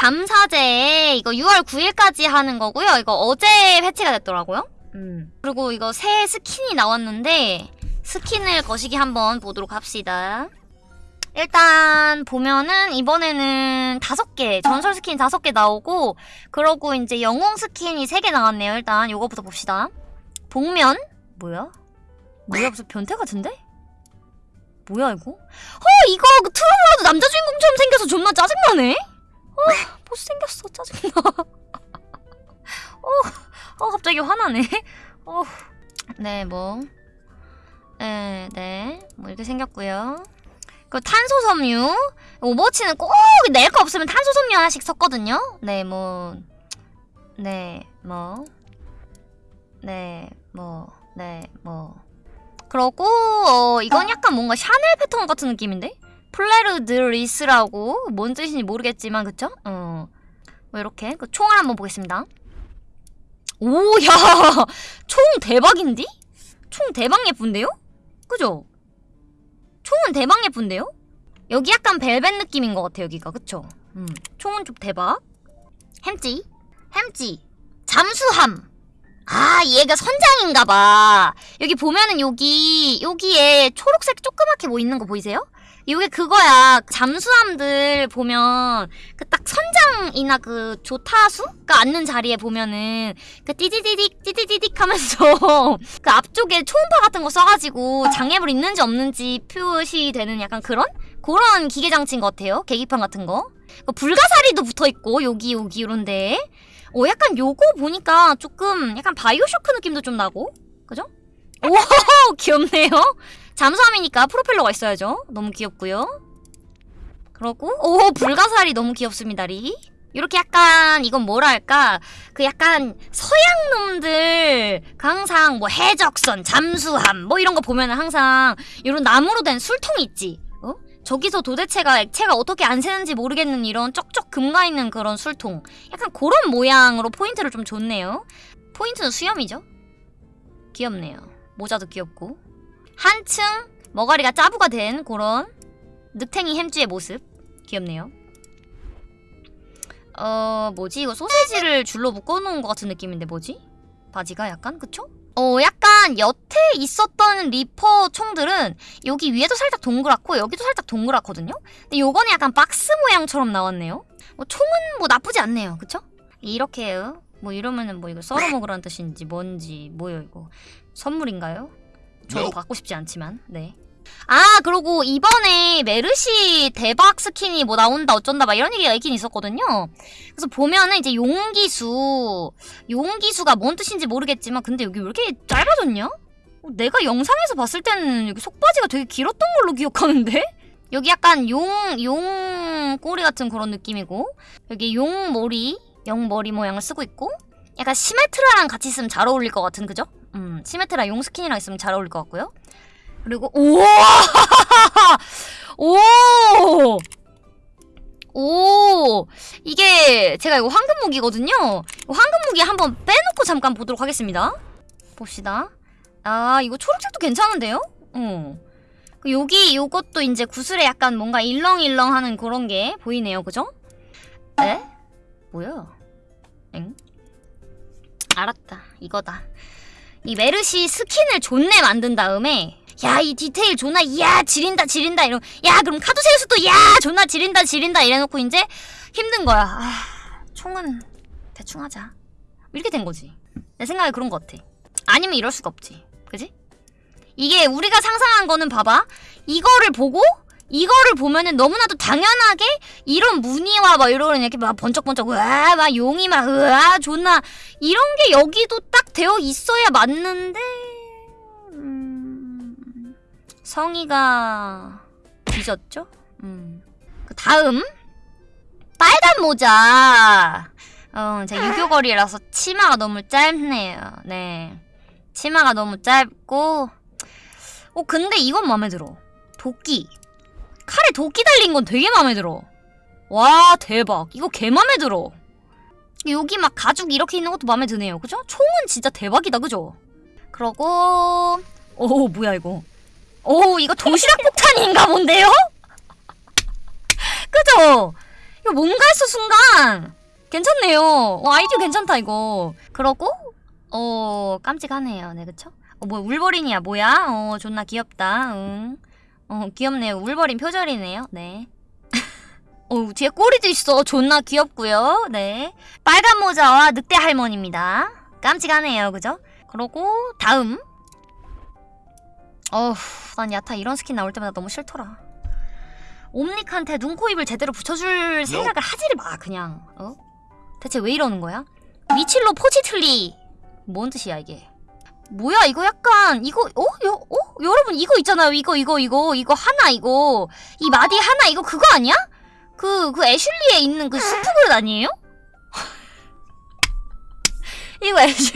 감사제 이거 6월 9일까지 하는 거고요. 이거 어제 패치가 됐더라고요. 음. 그리고 이거 새 스킨이 나왔는데 스킨을 거시기 한번 보도록 합시다. 일단 보면은 이번에는 다섯 개 전설 스킨 다섯 개 나오고 그러고 이제 영웅 스킨이 세 개 나왔네요. 일단 요거부터 봅시다. 복면 뭐야? 뭐야 무슨 변태 같은데? 뭐야 이거? 어 이거 그 트루브라도 남자 주인공처럼 생겨서 존나 짜증나네. 어 못생겼어 짜증나. 어, 어 갑자기 화나네. 어, 네 뭐, 네, 네, 뭐 이렇게 생겼고요. 그 탄소 섬유 오버워치는 꼭 낼 거 없으면 탄소 섬유 하나씩 섞거든요. 네, 뭐, 네, 뭐, 네, 뭐, 네, 뭐. 그러고 어, 이건 약간 뭔가 샤넬 패턴 같은 느낌인데? fleur de lis라고 뭔 뜻인지 모르겠지만 그쵸? 어. 뭐 이렇게 그 총을 한번 보겠습니다. 오, 야! 총 대박인디? 총 대박 예쁜데요? 그죠? 총은 대박 예쁜데요? 여기 약간 벨벳 느낌인 것 같아, 여기가. 그쵸? 음, 총은 좀 대박. 햄찌. 햄찌. 잠수함. 아, 얘가 선장인가봐. 여기 보면은 여기, 여기에 초록색 조그맣게 뭐 있는 거 보이세요? 이게 그거야. 잠수함들 보면 그 딱 선장이나 그 조타수가 앉는 자리에 보면은 그 띠디디딕 띠디디딕 하면서 그 앞쪽에 초음파 같은 거 써가지고 장애물 있는지 없는지 표시되는 약간 그런 그런 기계 장치인 것 같아요. 계기판 같은 거. 그 불가사리도 붙어 있고 여기 여기 이런데. 어 약간 요거 보니까 조금 약간 바이오쇼크 느낌도 좀 나고 그죠? 오 귀엽네요. 잠수함이니까 프로펠러가 있어야죠. 너무 귀엽고요. 그러고 오 불가사리 너무 귀엽습니다 리. 이렇게 약간 이건 뭐랄까 그 약간 서양 놈들 그 항상 뭐 해적선, 잠수함 뭐 이런 거 보면은 항상 이런 나무로 된 술통이 있지. 어? 저기서 도대체가 액체가 어떻게 안 새는지 모르겠는 이런 쩍쩍 금가 있는 그런 술통. 약간 그런 모양으로 포인트를 좀 줬네요. 포인트는 수염이죠. 귀엽네요. 모자도 귀엽고. 한층 머가리가 짜부가 된 그런 늑탱이 햄찌의 모습 귀엽네요 어 뭐지 이거 소세지를 줄로 묶어놓은 것 같은 느낌인데 뭐지? 바지가 약간 그쵸? 어 약간 여태 있었던 리퍼 총들은 여기 위에도 살짝 동그랗고 여기도 살짝 동그랗거든요? 근데 요거는 약간 박스 모양처럼 나왔네요 뭐 총은 뭐 나쁘지 않네요 그쵸? 이렇게요 뭐 이러면은 뭐 이거 썰어먹으라는 뜻인지 뭔지 뭐예요 이거 선물인가요? 저도 받고 싶지 않지만 네. 아 그리고 이번에 메르시 대박 스킨이 뭐 나온다 어쩐다 막 이런 얘기가 있긴 있었거든요. 그래서 보면은 이제 용기수 용기수가 뭔 뜻인지 모르겠지만 근데 여기 왜 이렇게 짧아졌냐? 어, 내가 영상에서 봤을 때는 여기 속바지가 되게 길었던 걸로 기억하는데? 여기 약간 용, 용 꼬리 같은 그런 느낌이고 여기 용 머리, 용 머리 모양을 쓰고 있고 약간 시메트라랑 같이 있으면 잘 어울릴 것 같은 그죠? 음, 시메트라 용 스킨이랑 있으면 잘 어울릴 것 같고요. 그리고 오! 오! 오! 이게 제가 이거 황금 무기거든요. 황금 무기 한번 빼놓고 잠깐 보도록 하겠습니다. 봅시다. 아, 이거 초록색도 괜찮은데요? 어. 여기 요것도 이제 구슬에 약간 뭔가 일렁일렁하는 그런 게 보이네요. 그죠? 에? 뭐야? 엥? 알았다. 이거다. 이 메르시 스킨을 존내 만든 다음에 야 이 디테일 존나 야 지린다 지린다 이러 야 그럼 카두세우스도 야 존나 지린다 지린다 이래놓고 이제 힘든 거야. 아 총은 대충 하자. 이렇게 된 거지. 내 생각에 그런 거 같아. 아니면 이럴 수가 없지. 그지? 이게 우리가 상상한 거는 봐봐. 이거를 보고 이거를 보면은 너무나도 당연하게 이런 무늬와 막 이런 이렇게 막 번쩍번쩍 으아 막 용이 막 으아 존나 이런 게 여기도 딱 되어 있어야 맞는데 음, 성의가 뒤졌죠? 음. 그 다음 빨간 모자. 어, 제 유교걸이라서 치마가 너무 짧네요. 네. 치마가 너무 짧고 어 근데 이건 마음에 들어. 도끼 칼에 도끼 달린 건 되게 마음에 들어. 와 대박. 이거 개 마음에 들어. 여기 막 가죽 이렇게 있는 것도 마음에 드네요. 그죠? 총은 진짜 대박이다. 그죠? 그러고 오 뭐야 이거. 오 이거 도시락 폭탄인가 본데요? 그죠? 이거 뭔가 했어 순간 괜찮네요 어, 아이디어 괜찮다 이거 그러고 어 깜찍하네요 네 그쵸? 어 뭐야 울버린이야 뭐야? 어 존나 귀엽다 응. 어 귀엽네요. 울버린 표절이네요. 네. 어 뒤에 꼬리도 있어. 존나 귀엽고요. 네. 빨간 모자와 늑대 할머니입니다. 깜찍하네요. 그죠? 그러고 다음. 어후 난 야타 이런 스킨 나올 때마다 너무 싫더라. 옴닉한테 눈, 코, 입을 제대로 붙여줄 생각을 하지를 마 그냥. 어? 대체 왜 이러는 거야? 위칠로포치틀리. 뭔 뜻이야 이게 뭐야 이거 약간 이거 어? 여, 어? 여러분 이거 있잖아요 이거 이거 이거 이거 하나 이거 이 마디 하나 이거 그거 아니야? 그, 그 애슐리에 있는 그 수프 그릇 아니에요? 이거 애슐,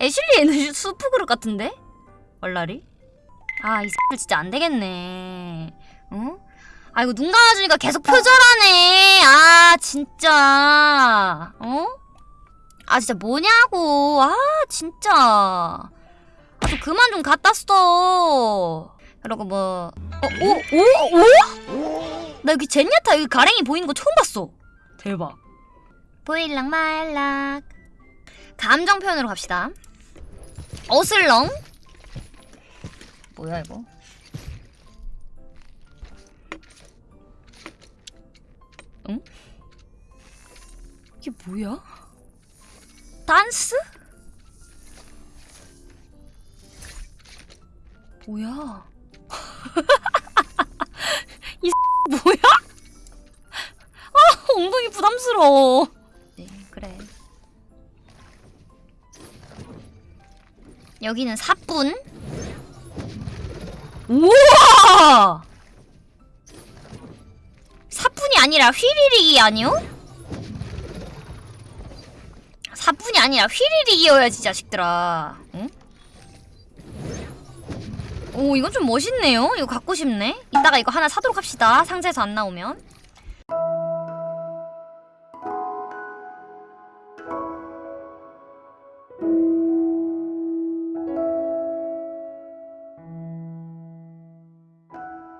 애슐리에 있는 수프 그릇 같은데? 얼라리? 아, 이 X들 진짜 안 되겠네. 응? 아, 이거 눈 감아주니까 계속 표절하네. 아, 진짜. 어? 아, 진짜 뭐냐고. 아, 진짜. 아, 좀 그만 좀 갖다 써. 그러고 뭐, 어, 오, 오, 오? 나 여기 젠야타 여기 가랭이 보이는 거 처음 봤어. 대박. 보일락 말락. 감정 표현으로 갑시다. 어슬렁. 뭐야 이거? 응? 이게 뭐야? 단스? 뭐야? 이 뭐야? 아 엉덩이 부담스러워. 네 그래. 여기는 사뿐. 우와! 사뿐이 아니라 휘리릭이 아니요? 사뿐이 아니라 휘리릭이어야지 자식들아. 응? 오 이건 좀 멋있네요. 이거 갖고 싶네. 이따가 이거 하나 사도록 합시다. 상자에서 안 나오면.